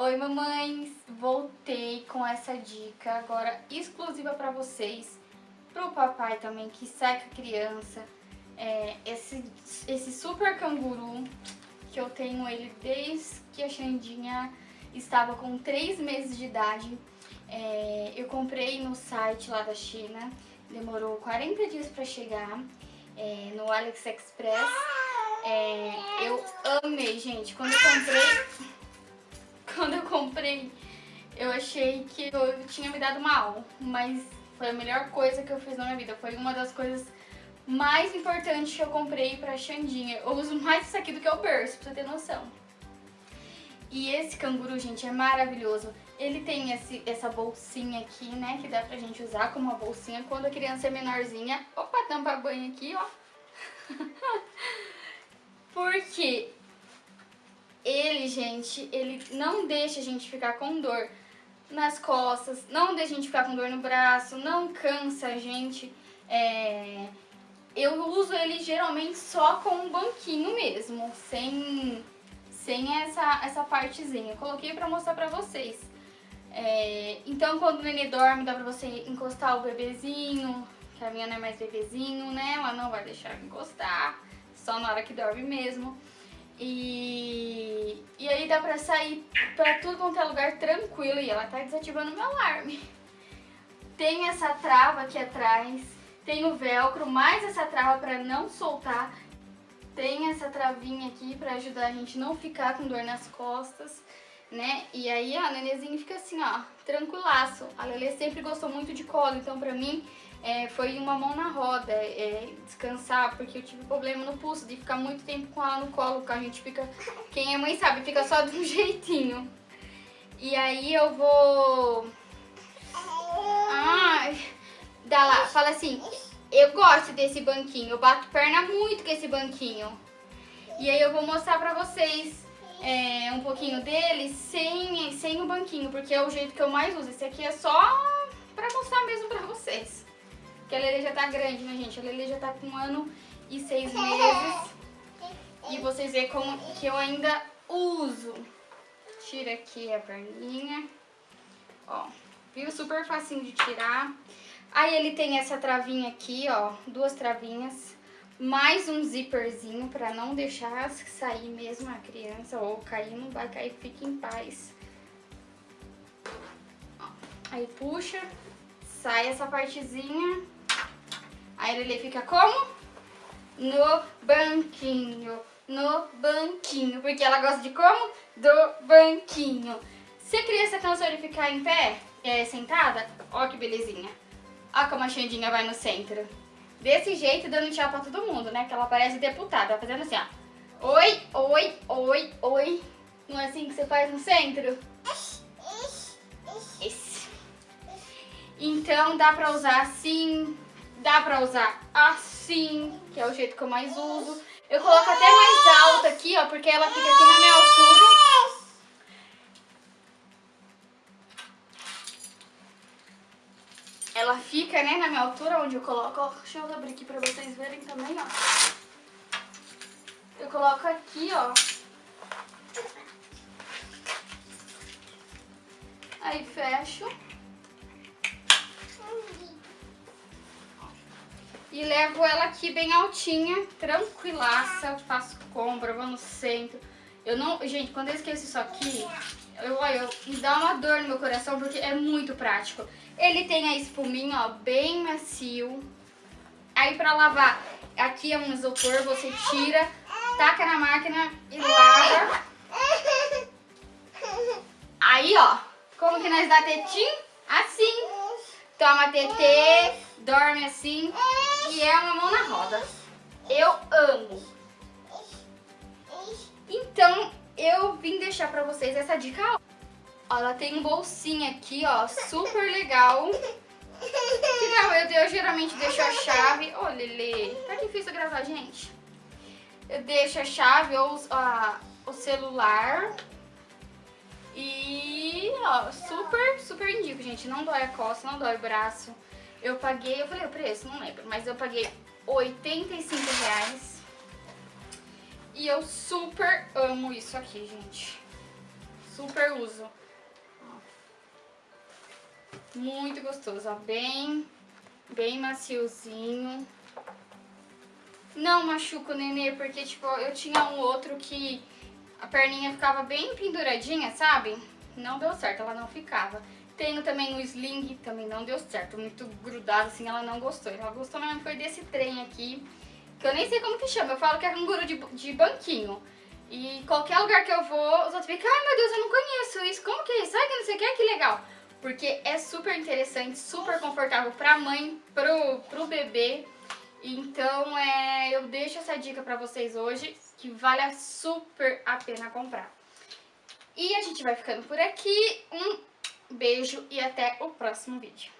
Oi mamães, voltei com essa dica agora exclusiva para vocês, pro papai também que seca criança, é, esse, esse super canguru que eu tenho ele desde que a Xandinha estava com 3 meses de idade, é, eu comprei no site lá da China, demorou 40 dias para chegar, é, no AliExpress, é, eu amei gente, quando eu comprei quando eu comprei, eu achei que eu tinha me dado mal, mas foi a melhor coisa que eu fiz na minha vida. Foi uma das coisas mais importantes que eu comprei pra Xandinha. Eu uso mais isso aqui do que o berço, pra você ter noção. E esse canguru, gente, é maravilhoso. Ele tem esse, essa bolsinha aqui, né, que dá pra gente usar como uma bolsinha quando a criança é menorzinha. Opa, tampa banho aqui, ó. Porque ele, gente, ele não deixa a gente ficar com dor nas costas, não deixa a gente ficar com dor no braço, não cansa a gente. É... Eu uso ele geralmente só com um banquinho mesmo, sem, sem essa, essa partezinha. Eu coloquei pra mostrar pra vocês. É... Então, quando o nenê dorme, dá pra você encostar o bebezinho, que a minha não é mais bebezinho, né? Ela não vai deixar encostar, só na hora que dorme mesmo. E, e aí dá pra sair pra tudo quanto é lugar tranquilo e ela tá desativando meu alarme. Tem essa trava aqui atrás, tem o velcro, mais essa trava pra não soltar. Tem essa travinha aqui pra ajudar a gente não ficar com dor nas costas, né? E aí a nenezinha fica assim, ó, tranquilaço. A Lelê sempre gostou muito de colo, então pra mim é, foi uma mão na roda, é, descansar, porque eu tive problema no pulso de ficar muito tempo com ela no colo, que a gente fica, quem é mãe sabe, fica só de um jeitinho. E aí eu vou... Ai, dá lá, fala assim, eu gosto desse banquinho, eu bato perna muito com esse banquinho. E aí eu vou mostrar pra vocês é, um pouquinho dele sem, sem o banquinho, porque é o jeito que eu mais uso. Esse aqui é só pra mostrar mesmo pra vocês. Porque a Lele já tá grande, né, gente? A Lele já tá com um ano e seis meses. E vocês veem como que eu ainda uso. Tira aqui a perninha. Ó, viu? Super facinho de tirar. Aí ele tem essa travinha aqui, ó, duas travinhas. Mais um zíperzinho pra não deixar sair mesmo a criança. Ou cair, não vai cair, fique em paz. Aí puxa, sai essa partezinha Aí ele fica como? No banquinho, no banquinho. Porque ela gosta de como? Do banquinho. Se a criança cansou de ficar em pé, é, sentada, ó que belezinha. Ó como a Xandinha vai no centro. Desse jeito, dando tchau pra todo mundo, né? Que ela parece deputada, fazendo assim, ó. Oi, oi, oi, oi. Não é assim que você faz no centro? Esse. Então dá pra usar assim, Dá pra usar assim, que é o jeito que eu mais uso. Eu coloco até mais alta aqui, ó, porque ela fica aqui na minha altura. Fica, né, na minha altura, onde eu coloco, ó, deixa eu abrir aqui pra vocês verem também, ó. Eu coloco aqui, ó. Aí fecho. E levo ela aqui bem altinha, tranquilaça, faço compra, vou no centro. Eu não, gente, quando eu esqueço isso aqui, olha, me dá uma dor no meu coração porque é muito prático. Ele tem a espuminha, ó, bem macio. Aí pra lavar, aqui é um isopor, você tira, taca na máquina e lava. Aí, ó, como que nós dá tetinho? Assim. Toma TT, dorme assim e é uma mão na roda. Eu amo. Então, eu vim deixar pra vocês essa dica. Ó, ela tem um bolsinho aqui, ó, super legal. Que não, eu, eu geralmente deixo a chave... Ô, oh, Lele, tá difícil gravar, gente. Eu deixo a chave ou o celular. E, ó, super, super indico, gente. Não dói a costa, não dói o braço. Eu paguei, eu falei o preço, não lembro, mas eu paguei 85 reais. E eu super amo isso aqui, gente. super uso. Muito gostoso, ó, bem, bem maciozinho. Não machuca o nenê, porque, tipo, eu tinha um outro que a perninha ficava bem penduradinha, sabe? Não deu certo, ela não ficava. Tenho também o sling, também não deu certo, muito grudado assim, ela não gostou. Ela gostou mesmo foi desse trem aqui, que eu nem sei como que chama, eu falo que é canguru de, de banquinho. E qualquer lugar que eu vou, os outros ficam, ai meu Deus, eu não conheço isso, como que é isso? Ai, que não sei o que, que legal. Porque é super interessante, super confortável pra mãe, pro, pro bebê. Então, é, eu deixo essa dica pra vocês hoje, que vale super a pena comprar. E a gente vai ficando por aqui. Um beijo e até o próximo vídeo.